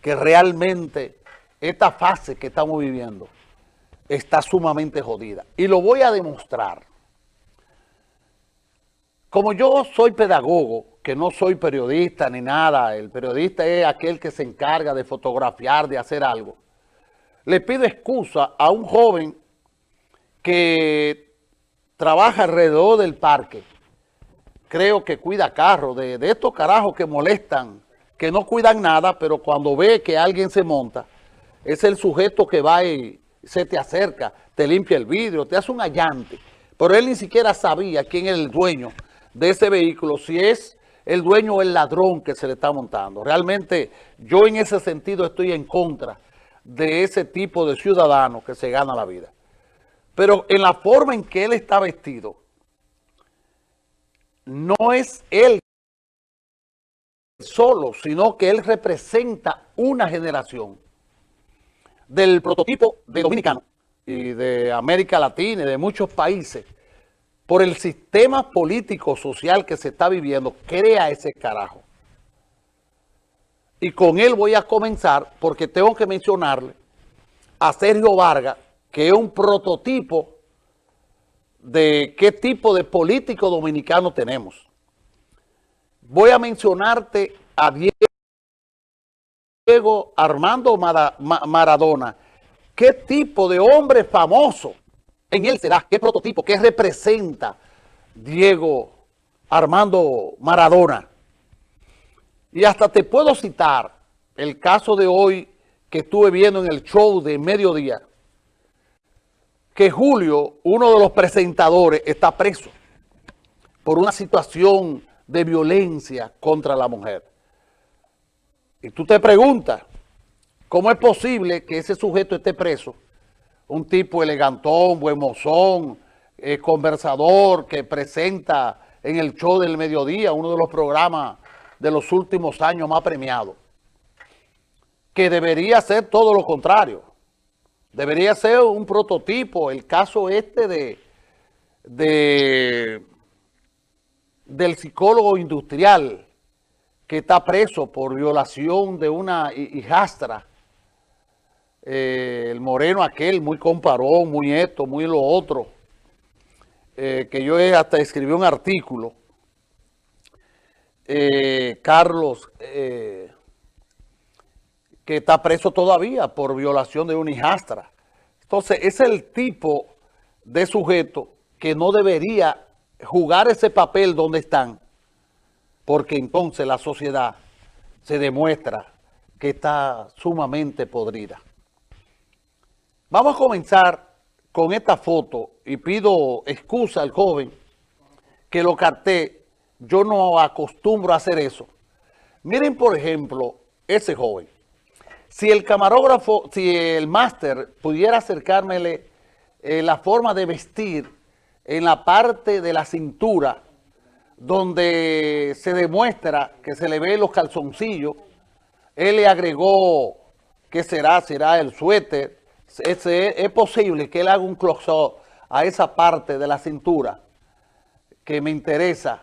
que realmente esta fase que estamos viviendo está sumamente jodida. Y lo voy a demostrar. Como yo soy pedagogo, que no soy periodista ni nada, el periodista es aquel que se encarga de fotografiar, de hacer algo, le pido excusa a un joven que trabaja alrededor del parque, creo que cuida carros, de, de estos carajos que molestan, que no cuidan nada, pero cuando ve que alguien se monta, es el sujeto que va y se te acerca, te limpia el vidrio, te hace un allante. Pero él ni siquiera sabía quién es el dueño de ese vehículo, si es el dueño o el ladrón que se le está montando. Realmente yo en ese sentido estoy en contra de ese tipo de ciudadano que se gana la vida. Pero en la forma en que él está vestido, no es él solo, sino que él representa una generación del prototipo de dominicano y de América Latina y de muchos países, por el sistema político social que se está viviendo, crea ese carajo. Y con él voy a comenzar porque tengo que mencionarle a Sergio Vargas, que es un prototipo de qué tipo de político dominicano tenemos. Voy a mencionarte a Diego Armando Maradona. ¿Qué tipo de hombre famoso en él será? ¿Qué prototipo? ¿Qué representa Diego Armando Maradona? Y hasta te puedo citar el caso de hoy que estuve viendo en el show de mediodía, que Julio, uno de los presentadores, está preso por una situación de violencia contra la mujer. Y tú te preguntas, ¿cómo es posible que ese sujeto esté preso? Un tipo elegantón, buen mozón, eh, conversador, que presenta en el show del mediodía, uno de los programas de los últimos años más premiados, que debería ser todo lo contrario. Debería ser un prototipo, el caso este de, de del psicólogo industrial que está preso por violación de una hijastra, eh, el moreno aquel, muy comparón, muy esto, muy lo otro, eh, que yo hasta escribí un artículo, eh, Carlos, que está preso todavía por violación de una hijastra. Entonces, es el tipo de sujeto que no debería jugar ese papel donde están, porque entonces la sociedad se demuestra que está sumamente podrida. Vamos a comenzar con esta foto y pido excusa al joven que lo carté. Yo no acostumbro a hacer eso. Miren, por ejemplo, ese joven. Si el camarógrafo, si el máster pudiera acercármele eh, la forma de vestir en la parte de la cintura donde se demuestra que se le ve los calzoncillos. Él le agregó, ¿qué será? Será el suéter. Es, es posible que él haga un close-up a esa parte de la cintura que me interesa.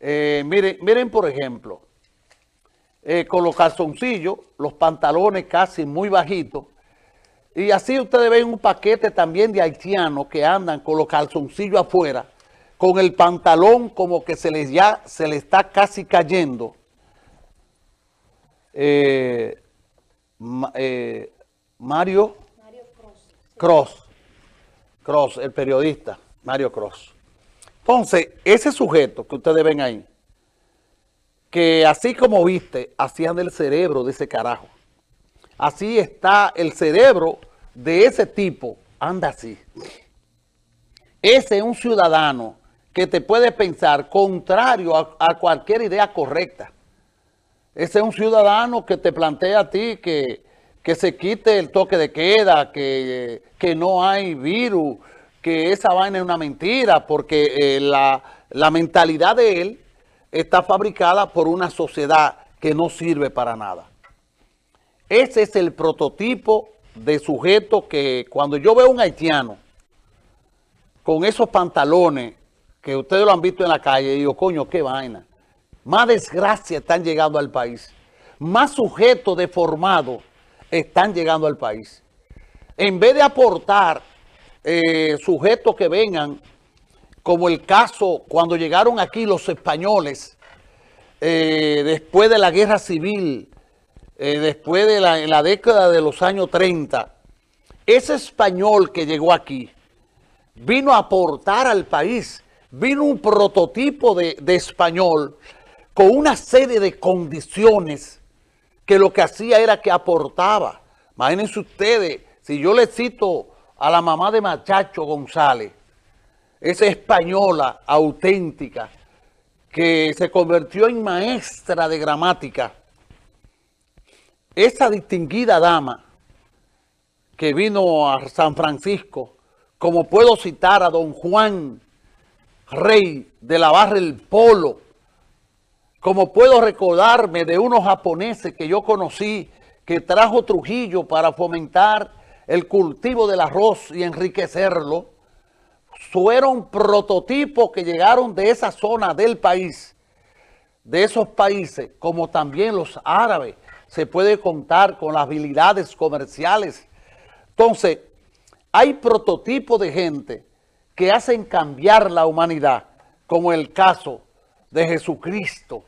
Eh, miren, miren, por ejemplo, eh, con los calzoncillos, los pantalones casi muy bajitos, y así ustedes ven un paquete también de haitianos que andan con los calzoncillos afuera, con el pantalón como que se les ya se le está casi cayendo. Eh, eh, Mario, Mario Cross. Cross. Cross, el periodista, Mario Cross. Entonces, ese sujeto que ustedes ven ahí, que así como viste, hacían del cerebro de ese carajo. Así está el cerebro de ese tipo, anda así. Ese es un ciudadano que te puede pensar contrario a, cualquier idea correcta. Ese es un ciudadano que te plantea a ti que, que se quite el toque de queda, que, que, no hay virus, que esa vaina es una mentira, porque eh, la, la mentalidad de él está fabricada por una sociedad que no sirve para nada. Ese es el prototipo de sujeto que cuando yo veo un haitiano con esos pantalones que ustedes lo han visto en la calle, digo, coño, qué vaina. Más desgracia están llegando al país. más sujetos deformados están llegando al país. En vez de aportar eh, sujetos que vengan, como el caso cuando llegaron aquí los españoles, eh, después de la guerra civil, eh, después de la, en la década de los años 30, ese español que llegó aquí vino a aportar al país, vino un prototipo de, de español con una serie de condiciones que lo que hacía era que aportaba. Imagínense ustedes, si yo le cito a la mamá de Machacho González, esa española auténtica, que se convirtió en maestra de gramática, esa distinguida dama que vino a San Francisco, como puedo citar a don Juan Rey de la Barra El Polo, como puedo recordarme de unos japoneses que yo conocí, que trajo Trujillo para fomentar el cultivo del arroz y enriquecerlo, fueron prototipos que llegaron de esa zona del país, de esos países, como también los árabes, se puede contar con las habilidades comerciales. Entonces, hay prototipos de gente que hacen cambiar la humanidad, como el caso de Jesucristo,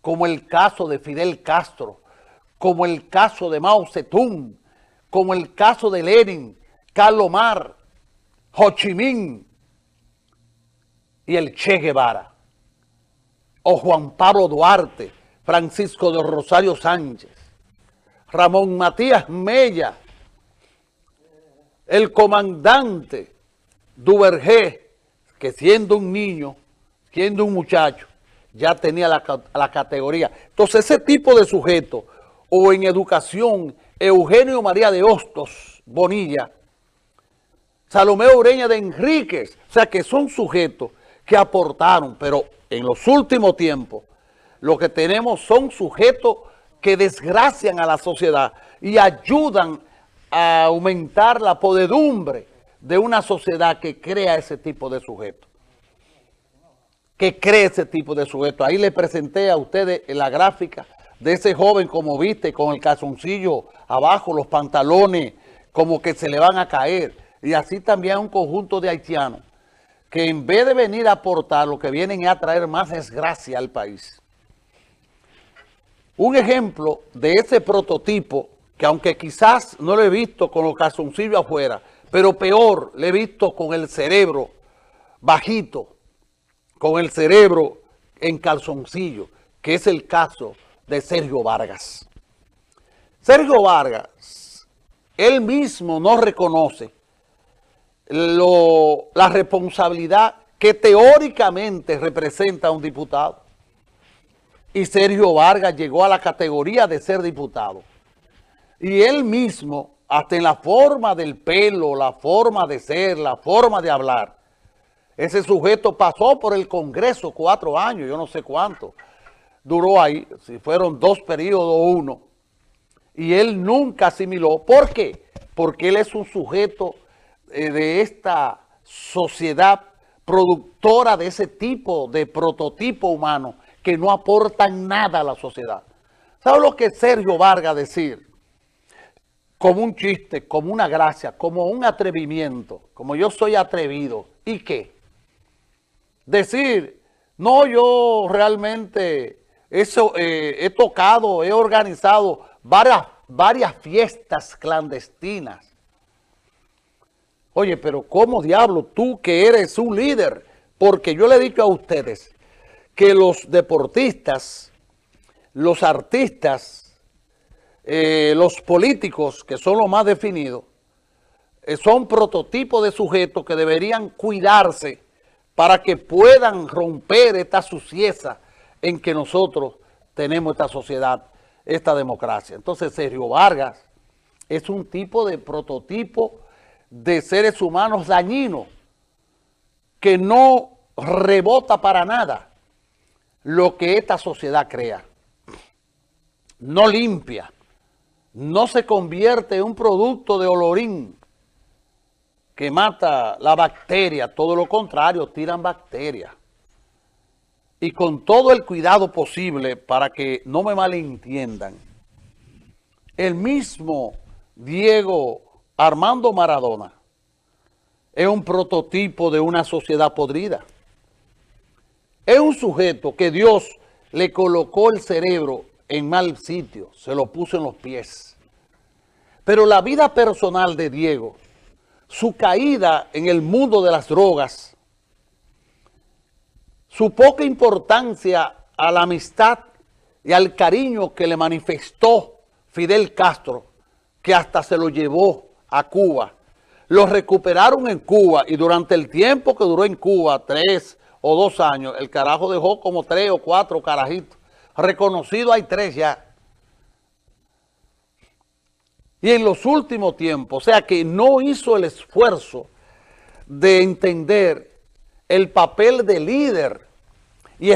como el caso de Fidel Castro, como el caso de Mao Zedong, como el caso de Lenin, Carlos Mar, Ho Chi Minh y el Che Guevara, o Juan Pablo Duarte, Francisco de Rosario Sánchez, Ramón Matías Mella, el comandante Duvergé, que siendo un niño, siendo un muchacho, ya tenía la, categoría. Entonces ese tipo de sujeto, o en educación, Eugenio María de Hostos Bonilla, Salomé Ureña de Enríquez, o sea que son sujetos que aportaron, pero en los últimos tiempos lo que tenemos son sujetos que desgracian a la sociedad y ayudan a aumentar la podedumbre de una sociedad que crea ese tipo de sujetos que cree ese tipo de sujeto. Ahí le presenté a ustedes la gráfica de ese joven, como viste, con el calzoncillo abajo, los pantalones como que se le van a caer. Y así también un conjunto de haitianos que en vez de venir a aportar, lo que vienen es a traer más desgracia al país. Un ejemplo de ese prototipo, que aunque quizás no lo he visto con los calzoncillos afuera, pero peor, lo he visto con el cerebro bajito, con el cerebro en calzoncillo, que es el caso de Sergio Vargas. Sergio Vargas, él mismo no reconoce la responsabilidad que teóricamente representa un diputado. Y Sergio Vargas llegó a la categoría de ser diputado. Y él mismo, hasta en la forma del pelo, la forma de ser, la forma de hablar, ese sujeto pasó por el Congreso cuatro años, yo no sé cuánto. Duró ahí, si fueron dos periodos o uno. Y él nunca asimiló. ¿Por qué? Porque él es un sujeto eh, de esta sociedad productora de ese tipo de prototipo humano que no aportan nada a la sociedad. ¿Sabe lo que Sergio Vargas decir? Como un chiste, como una gracia, como un atrevimiento, como yo soy atrevido. ¿Y qué? decir, no, yo realmente eso, eh, he tocado, he organizado varias, varias fiestas clandestinas. Oye, pero ¿cómo diablo tú que eres un líder? Porque yo le he dicho a ustedes que los deportistas, los artistas, eh, los políticos, que son los más definidos, eh, son prototipos de sujetos que deberían cuidarse para que puedan romper esta sucieza en que nosotros tenemos esta sociedad, esta democracia. Entonces Sergio Vargas es un tipo de prototipo de seres humanos dañinos que no rebota para nada lo que esta sociedad crea. No limpia, no se convierte en un producto de olorín, que mata la bacteria, todo lo contrario, tiran bacterias. Y con todo el cuidado posible para que no me malentiendan, el mismo Diego Armando Maradona es un prototipo de una sociedad podrida. Es un sujeto que Dios le colocó el cerebro en mal sitio, se lo puso en los pies. Pero la vida personal de Diego, su caída en el mundo de las drogas, su poca importancia a la amistad y al cariño que le manifestó Fidel Castro, que hasta se lo llevó a Cuba, lo recuperaron en Cuba y durante el tiempo que duró en Cuba, tres o dos años, el carajo dejó como tres o cuatro carajitos. Reconocido hay tres ya. Y en los últimos tiempos, o sea que no hizo el esfuerzo de entender el papel de líder